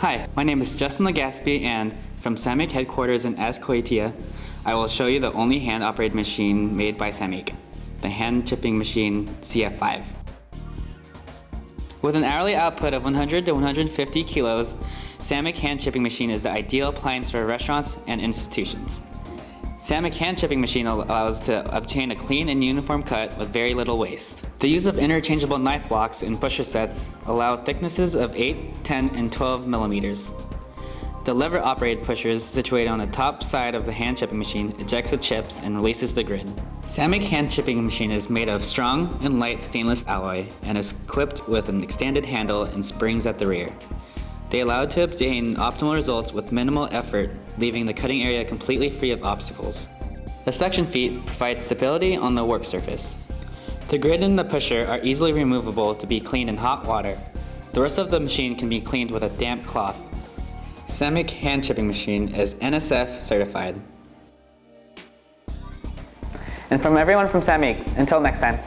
Hi, my name is Justin Legaspi and from Samyc headquarters in Azkoitia, I will show you the only hand-operated machine made by Samyc, the hand chipping machine CF5. With an hourly output of 100 to 150 kilos, Samyc hand chipping machine is the ideal appliance for restaurants and institutions. Samyc hand chipping machine allows to obtain a clean and uniform cut with very little waste. The use of interchangeable knife blocks in pusher sets allow thicknesses of 8, 10, and 12 millimeters. The lever-operated pushers situated on the top side of the hand chipping machine ejects the chips and releases the grid. Samyc hand chipping machine is made of strong and light stainless alloy and is equipped with an extended handle and springs at the rear. They allow to obtain optimal results with minimal effort, leaving the cutting area completely free of obstacles. The suction feet provide stability on the work surface. The grid and the pusher are easily removable to be cleaned in hot water. The rest of the machine can be cleaned with a damp cloth. Samyc hand chipping machine is NSF certified. And from everyone from Samyc, until next time.